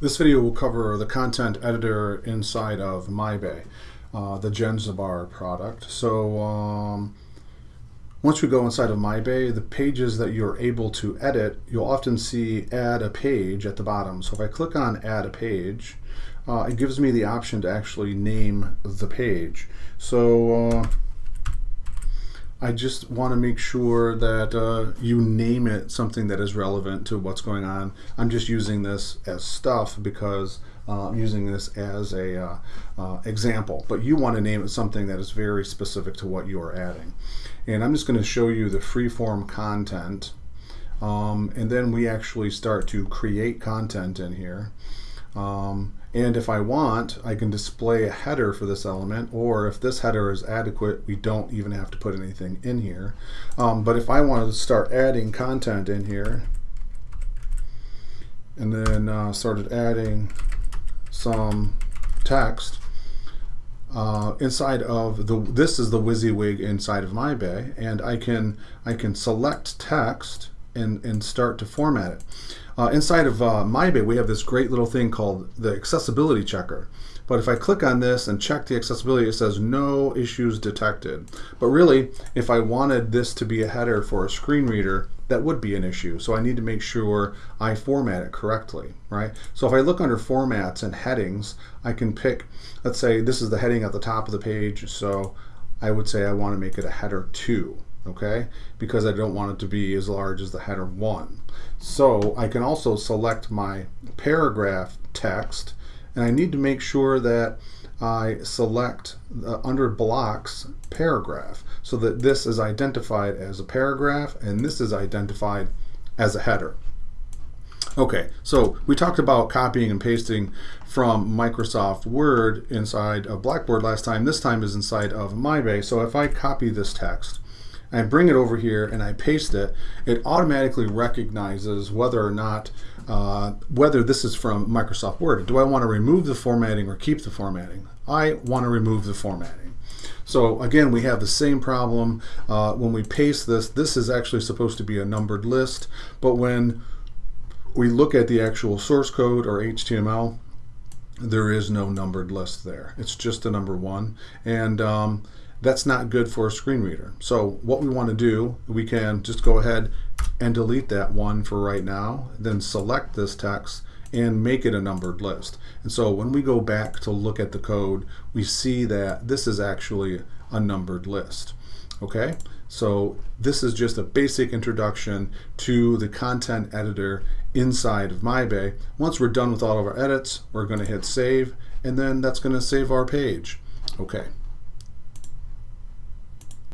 This video will cover the content editor inside of MyBay, uh, the Jenzabar product. So um, once we go inside of MyBay, the pages that you're able to edit, you'll often see add a page at the bottom. So if I click on add a page, uh, it gives me the option to actually name the page. So uh, I just want to make sure that uh, you name it something that is relevant to what's going on. I'm just using this as stuff because uh, I'm using this as a uh, uh example, but you want to name it something that is very specific to what you are adding. And I'm just going to show you the freeform content um, and then we actually start to create content in here. Um, and if I want, I can display a header for this element, or if this header is adequate, we don't even have to put anything in here. Um, but if I wanted to start adding content in here, and then uh, started adding some text, uh, inside of the this is the WYSIWYG inside of my bay and I can I can select text and and start to format it. Uh, inside of uh, MyBay, we have this great little thing called the accessibility checker. But if I click on this and check the accessibility, it says no issues detected. But really, if I wanted this to be a header for a screen reader, that would be an issue. So I need to make sure I format it correctly, right? So if I look under formats and headings, I can pick, let's say this is the heading at the top of the page. So I would say I want to make it a header two okay? Because I don't want it to be as large as the header 1. So I can also select my paragraph text, and I need to make sure that I select under blocks paragraph so that this is identified as a paragraph and this is identified as a header. Okay, so we talked about copying and pasting from Microsoft Word inside of Blackboard last time. This time is inside of MyBay. So if I copy this text I bring it over here and I paste it, it automatically recognizes whether or not, uh, whether this is from Microsoft Word. Do I want to remove the formatting or keep the formatting? I want to remove the formatting. So again, we have the same problem uh, when we paste this. This is actually supposed to be a numbered list, but when we look at the actual source code or HTML, there is no numbered list there. It's just a number one. And um, that's not good for a screen reader. So what we want to do, we can just go ahead and delete that one for right now, then select this text and make it a numbered list. And so when we go back to look at the code, we see that this is actually a numbered list. Okay, so this is just a basic introduction to the content editor inside of MyBay. Once we're done with all of our edits, we're going to hit save, and then that's going to save our page. Okay.